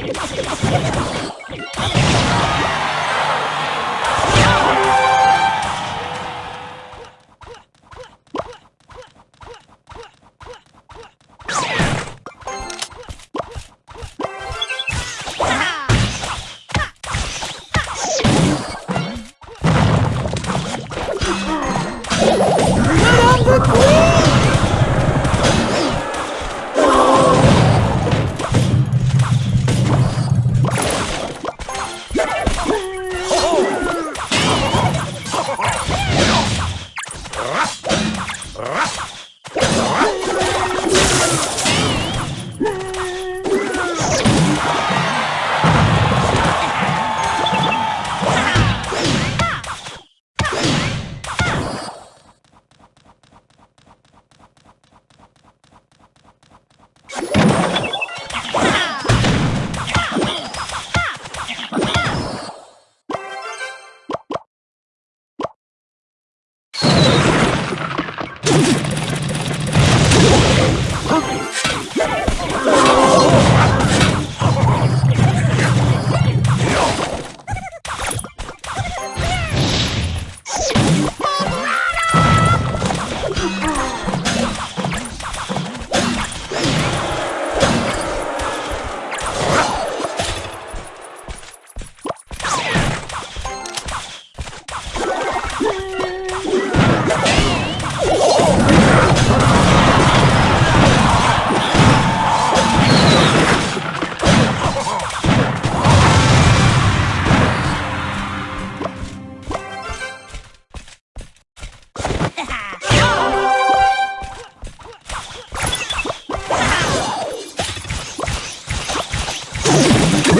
Let's go.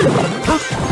Huh?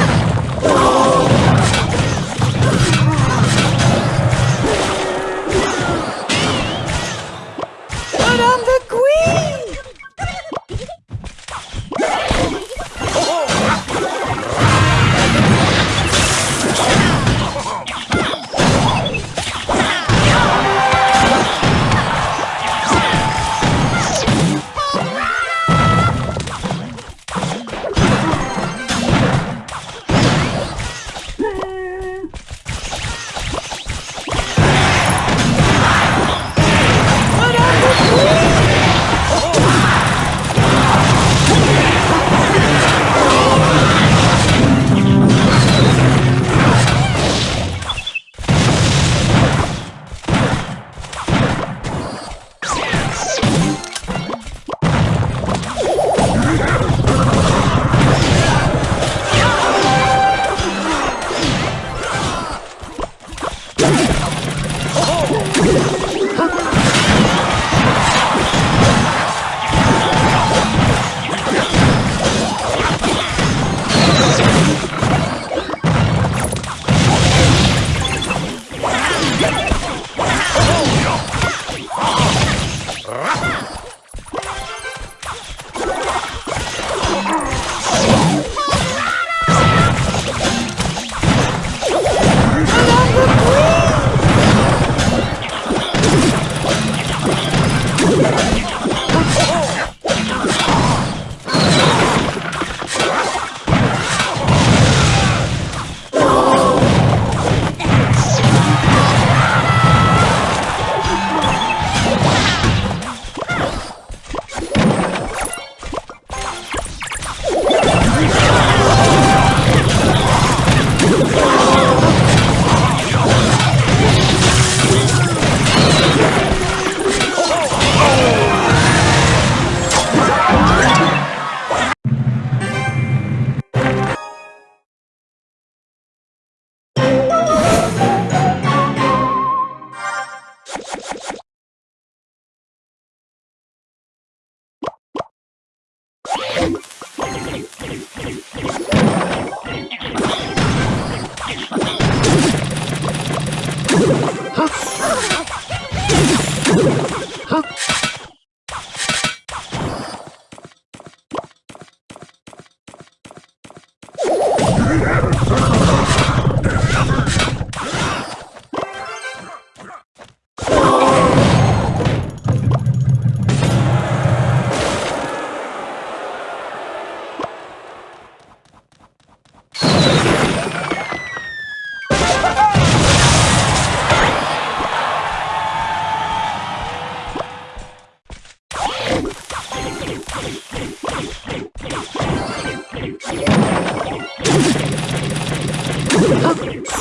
Madame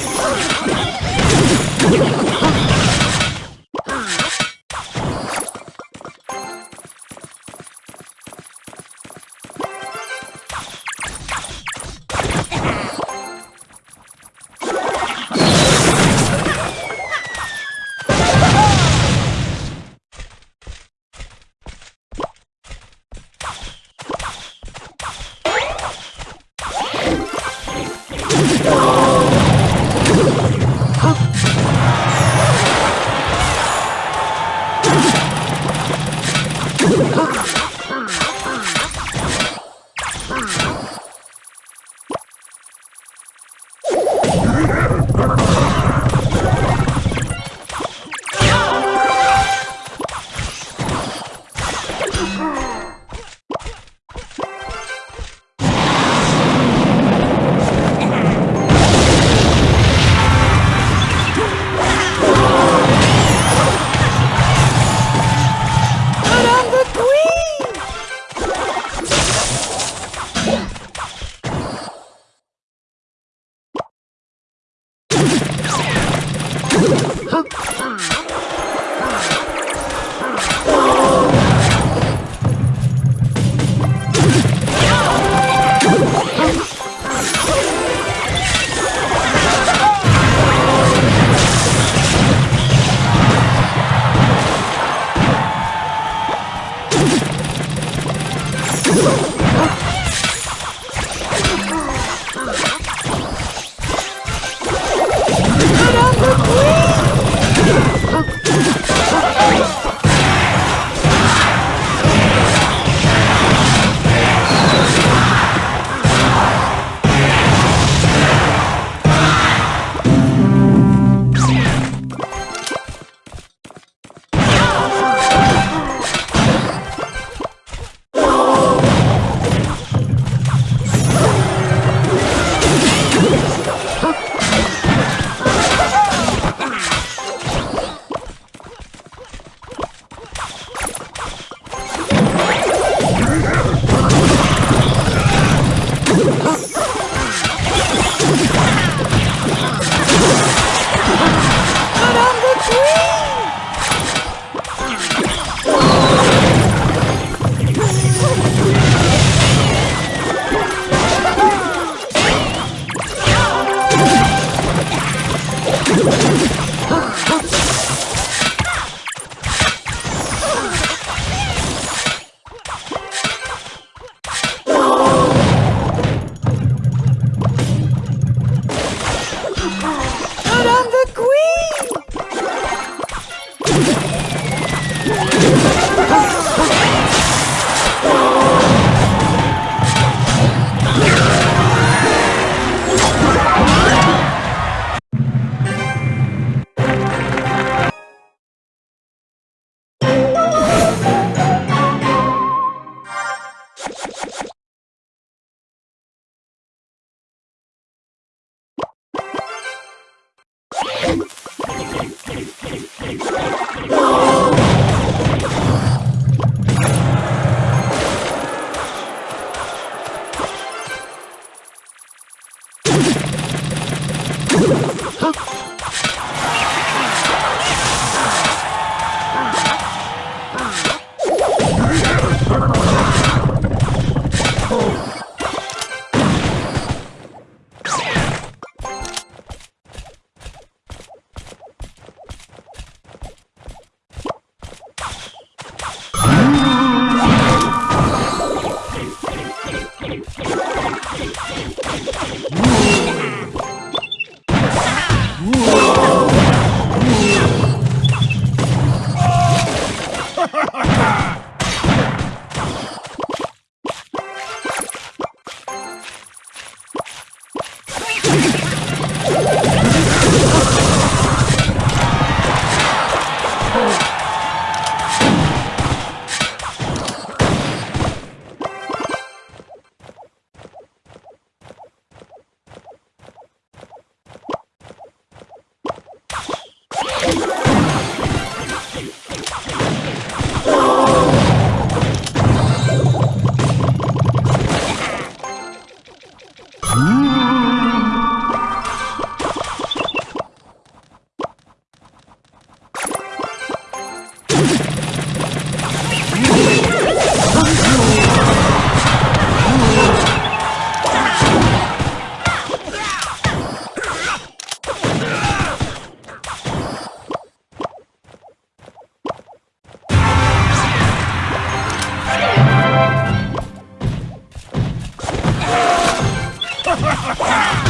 you Ah! Ha ha ha!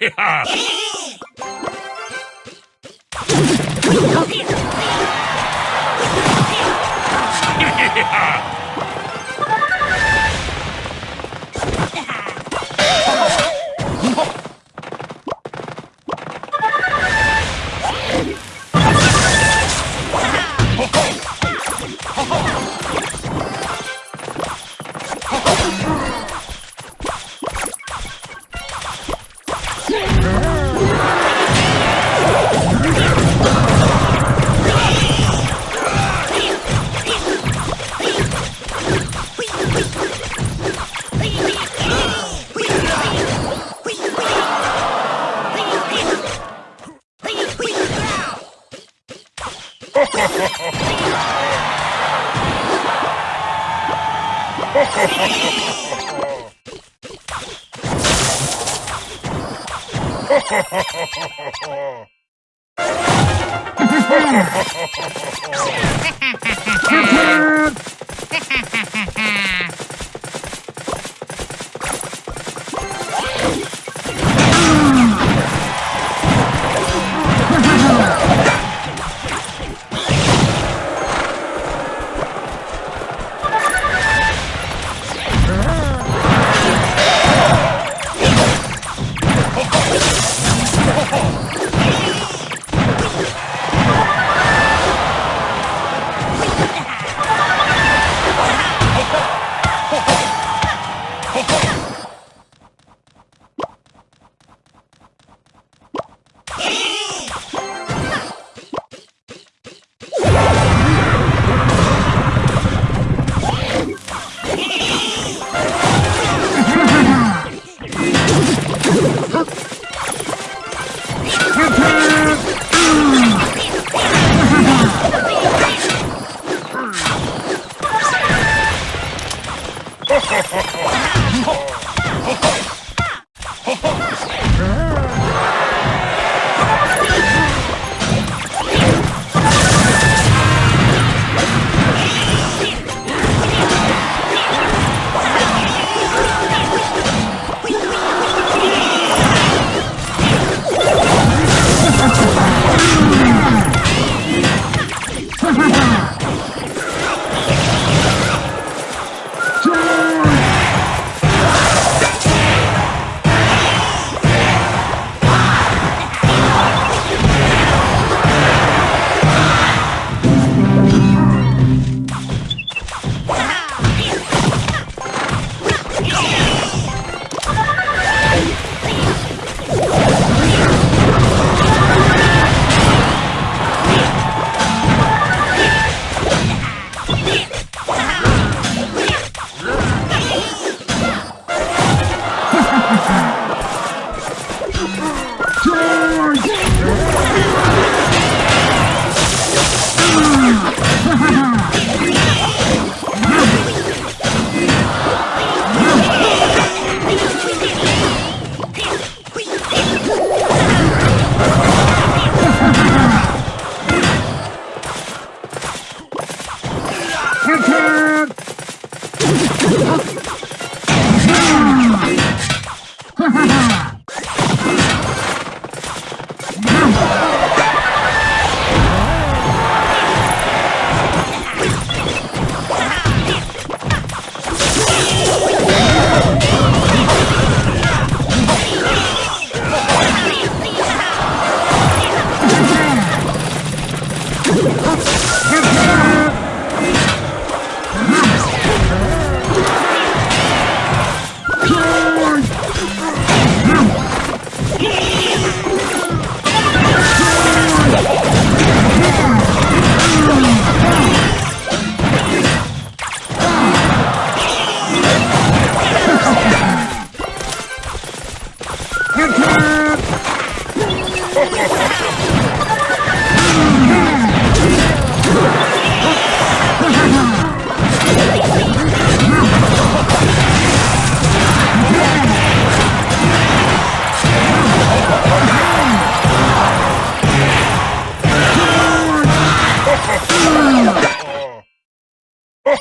yeah!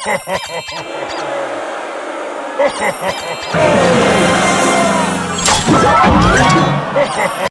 Ha ha ha ha!